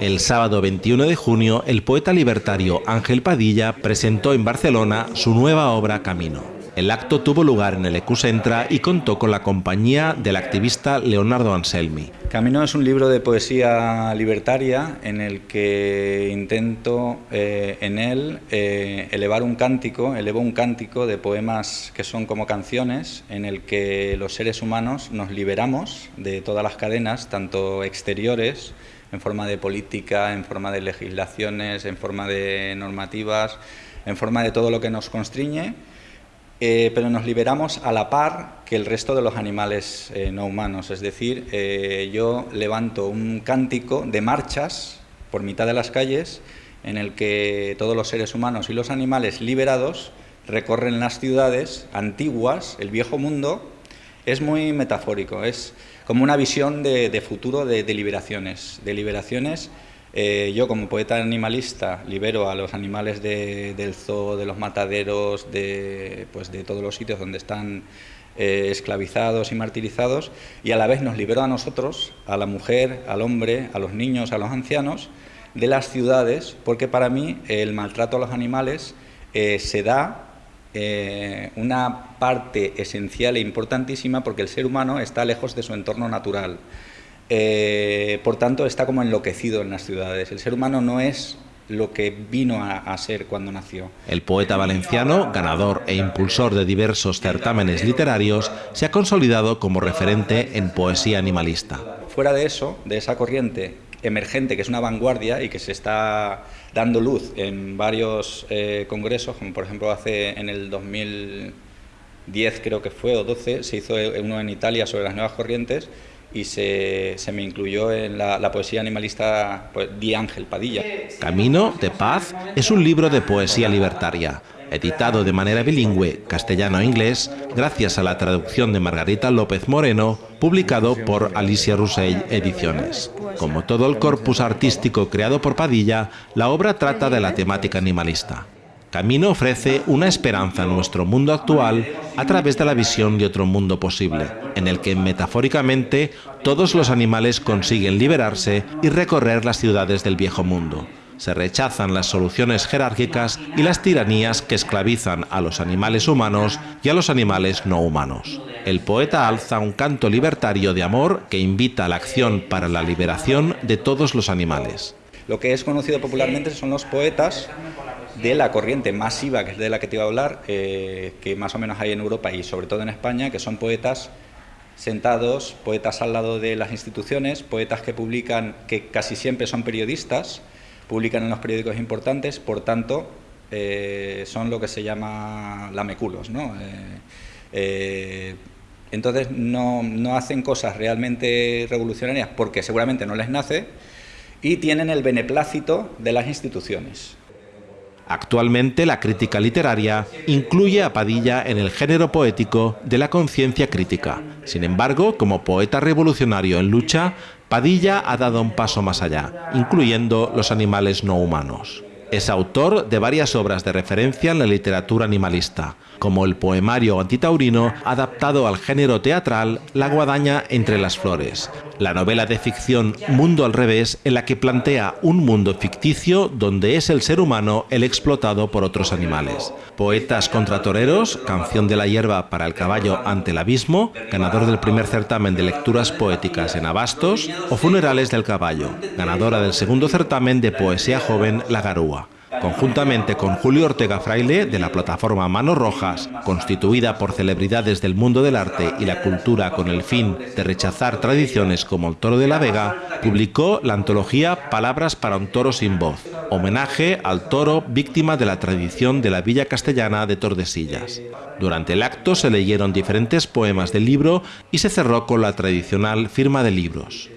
El sábado 21 de junio, el poeta libertario Ángel Padilla presentó en Barcelona su nueva obra Camino. El acto tuvo lugar en el Ecucentra y contó con la compañía del activista Leonardo Anselmi. Camino es un libro de poesía libertaria en el que intento eh, en él eh, elevar un cántico, elevo un cántico de poemas que son como canciones en el que los seres humanos nos liberamos de todas las cadenas, tanto exteriores, en forma de política, en forma de legislaciones, en forma de normativas, en forma de todo lo que nos constriñe, eh, pero nos liberamos a la par que el resto de los animales eh, no humanos. Es decir, eh, yo levanto un cántico de marchas por mitad de las calles en el que todos los seres humanos y los animales liberados recorren las ciudades antiguas, el viejo mundo. Es muy metafórico, es como una visión de, futuro de, de liberaciones, de liberaciones eh, yo como poeta animalista libero a los animales del zoo, de los mataderos, de, pues de todos los sitios donde están eh, esclavizados y martirizados y a la vez nos libero a nosotros, a la mujer, al hombre, a los niños, a los ancianos, de las ciudades, porque para mí el maltrato a los animales eh, se da una parte esencial e importantísima porque el ser humano está lejos de su entorno natural. Eh, por tanto, está como enloquecido en las ciudades. El ser humano no es lo que vino a, ser cuando nació. El poeta valenciano, ganador e impulsor de diversos certámenes literarios, se ha consolidado como referente en poesía animalista. Fuera de eso, de esa corriente emergente, que es una vanguardia y que se está dando luz en varios eh, congresos, como por ejemplo hace en el 2010 creo que fue, o 12, se hizo uno en Italia sobre las nuevas corrientes, y se, se, me incluyó en la, poesía animalista pues, Di Ángel Padilla. Camino de Paz es un libro de poesía libertaria, editado de manera bilingüe, castellano e inglés, gracias a la traducción de Margarita López Moreno, publicado por Alicia Roussel Ediciones. Como todo el corpus artístico creado por Padilla, la obra trata de la temática animalista. Camino ofrece una esperanza en nuestro mundo actual a través de la visión de otro mundo posible, en el que metafóricamente todos los animales consiguen liberarse y recorrer las ciudades del viejo mundo. Se rechazan las soluciones jerárquicas y las tiranías que esclavizan a los animales humanos y a los animales no humanos. El poeta alza un canto libertario de amor que invita a la acción para la liberación de todos los animales. Lo que es conocido popularmente son los poetas de la corriente masiva, que es de la que te iba a hablar, eh, que más o menos hay en Europa y sobre todo en España, que son poetas sentados, poetas al lado de las instituciones, poetas que publican, que casi siempre son periodistas, publican en los periódicos importantes, por tanto, eh, son lo que se llama lameculos, ¿no? Eh, entonces no, no hacen cosas realmente revolucionarias porque seguramente no les nace y tienen el beneplácito de las instituciones. Actualmente la crítica literaria incluye a Padilla en el género poético de la conciencia crítica. Sin embargo, como poeta revolucionario en lucha, Padilla ha dado un paso más allá, incluyendo los animales no humanos. Es autor de varias obras de referencia en la literatura animalista, como el poemario antitaurino adaptado al género teatral La guadaña entre las flores, la novela de ficción Mundo al revés en la que plantea un mundo ficticio donde es el ser humano el explotado por otros animales. Poetas contra toreros, Canción de la hierba para el caballo ante el abismo, ganador del primer certamen de lecturas poéticas en Abastos, o Funerales del caballo, ganadora del segundo certamen de poesía joven La Garúa conjuntamente con Julio Ortega Fraile de la plataforma Manos Rojas, constituida por celebridades del mundo del arte y la cultura con el fin de rechazar tradiciones como el toro de la Vega, publicó la antología Palabras para un toro sin voz, homenaje al toro víctima de la tradición de la villa castellana de Tordesillas. Durante el acto se leyeron diferentes poemas del libro y se cerró con la tradicional firma de libros.